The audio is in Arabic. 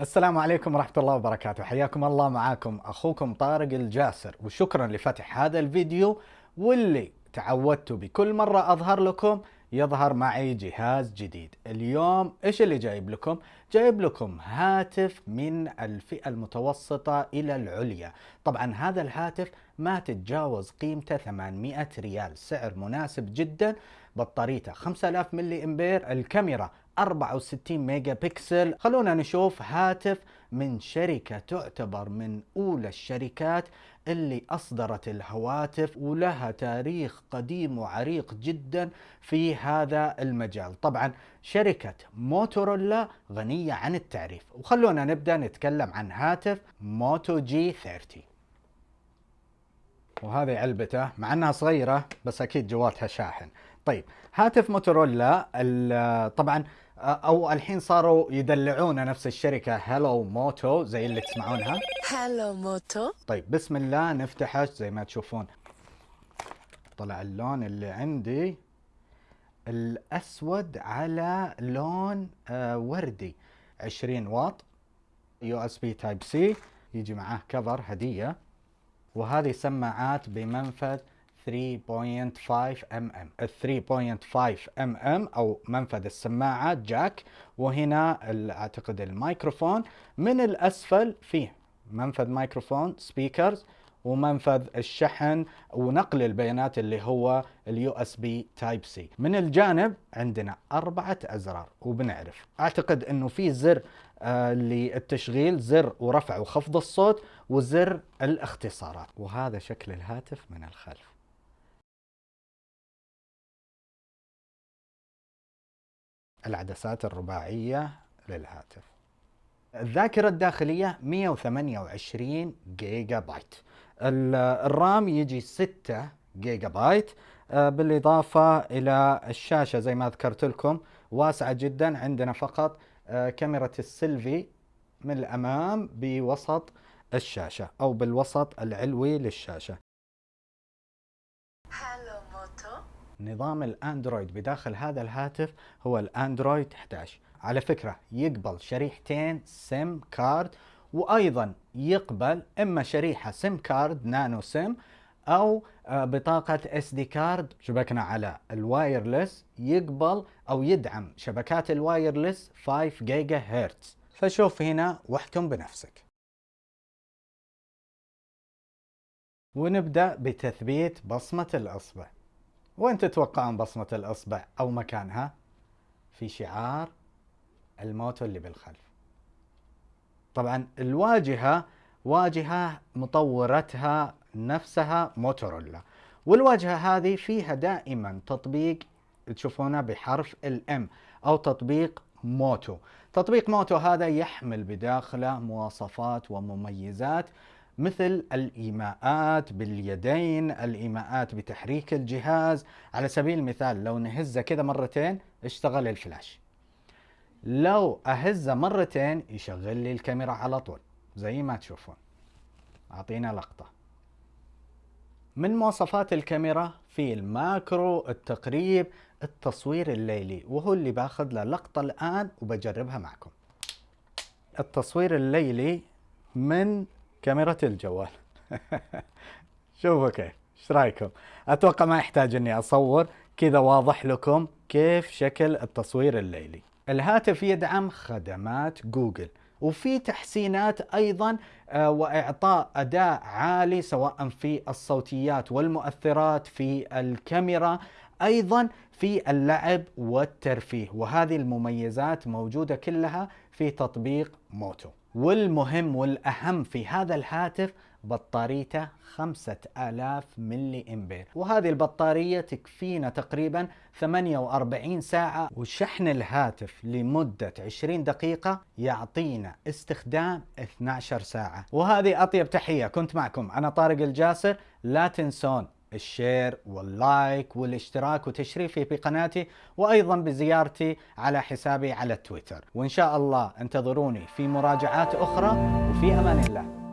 السلام عليكم ورحمة الله وبركاته. حياكم الله معاكم أخوكم طارق الجاسر وشكرا لفتح هذا الفيديو واللي تعودتوا بكل مرة أظهر لكم يظهر معي جهاز جديد. اليوم إيش اللي جايب لكم؟ جايب لكم هاتف من الفئة المتوسطة إلى العليا. طبعا هذا الهاتف ما تتجاوز قيمته 800 ريال سعر مناسب جدا. بطاريته. 5000 ملي إمبير الكاميرا 64 ميجا بكسل. خلونا نشوف هاتف من شركة تعتبر من أولى الشركات اللي أصدرت الهواتف ولها تاريخ قديم وعريق جدا في هذا المجال. طبعا شركة موتورولا غنية عن التعريف. وخلونا نبدأ نتكلم عن هاتف Moto G 30 وهذه علبته مع إنها صغيرة بس أكيد جواتها شاحن. طيب هاتف موتورولا طبعا أو الحين صاروا يدلعونه نفس الشركة hello Moto زي اللي تسمعونها. hello Moto طيب بسم الله نفتحه زي ما تشوفون. طلع اللون اللي عندي. الأسود على لون وردي. 20 واط. USB Type-C يجي معاه cover هدية. وهذه سماعات بمنفذ 3.5 mm ال 3.5 mm أو منفذ السماعة jack وهنا أعتقد الميكروفون من الأسفل فيه. منفذ ميكروفون speakers ومنفذ الشحن ونقل البيانات اللي هو ال USB Type-C من الجانب عندنا أربعة أزرار وبنعرف. أعتقد إنه في زر آه للتشغيل زر ورفع وخفض الصوت وزر الاختصارات. وهذا شكل الهاتف من الخلف. العدسات الرباعية للهاتف. الذاكرة الداخلية 128 جيجا بايت ال RAM يجي 6 جيجا بايت آه، بالإضافة إلى الشاشة زي ما ذكرت لكم واسعة جدا. عندنا فقط آه، كاميرا السيلفي من الأمام بوسط الشاشة أو بالوسط العلوي للشاشة. نظام الأندرويد بداخل هذا الهاتف هو الأندرويد 11 على فكرة يقبل شريحتين SIM card وأيضا يقبل إما شريحة SIM card nano SIM أو آه، بطاقة SD card شبكنا على ال wireless يقبل أو يدعم شبكات ال wireless 5 جيجا هرتز فشوف هنا واحكم بنفسك. ونبدأ بتثبيت بصمة الأصبع. وين تتوقعون بصمة الإصبع أو مكانها؟ في شعار ال Moto اللي بالخلف. طبعا الواجهة واجهة مطورتها نفسها موتورولا. والواجهة هذه فيها دائما تطبيق تشوفونه بحرف ال M أو تطبيق Moto. تطبيق Moto هذا يحمل بداخله مواصفات ومميزات مثل الإيماءات باليدين الإيماءات بتحريك الجهاز. على سبيل المثال لو نهزه كذا مرتين اشتغل الفلاش. لو أهزه مرتين يشغل لي الكاميرا على طول زي ما تشوفون. أعطينا لقطة. من مواصفات الكاميرا في ال macro التقريب التصوير الليلي وهو اللي باخذ له لقطة الآن وبجربها معكم. التصوير الليلي من كاميرا الجوال. شوفوا كيف إيش رأيكم؟ أتوقع ما يحتاج إني أصور كذا واضح لكم كيف شكل التصوير الليلي. الهاتف يدعم خدمات جوجل وفي تحسينات أيضا آه، وإعطاء أداء عالي سواء في الصوتيات والمؤثرات في الكاميرا أيضا في اللعب والترفيه. وهذه المميزات موجودة كلها في تطبيق موتو. والمهم والأهم في هذا الهاتف بطاريته 5000 ملي إمبير. وهذه البطارية تكفينا تقريبا 48 ساعة. وشحن الهاتف لمدة 20 دقيقة يعطينا استخدام 12 ساعة. وهذه أطيب تحية. كنت معكم أنا طارق الجاسر. لا تنسون ال share وال like والاشتراك وتشريفي في قناتي وأيضا بزيارتي على حسابي على تويتر. وإن شاء الله انتظروني في مراجعات أخرى وفي أمان الله.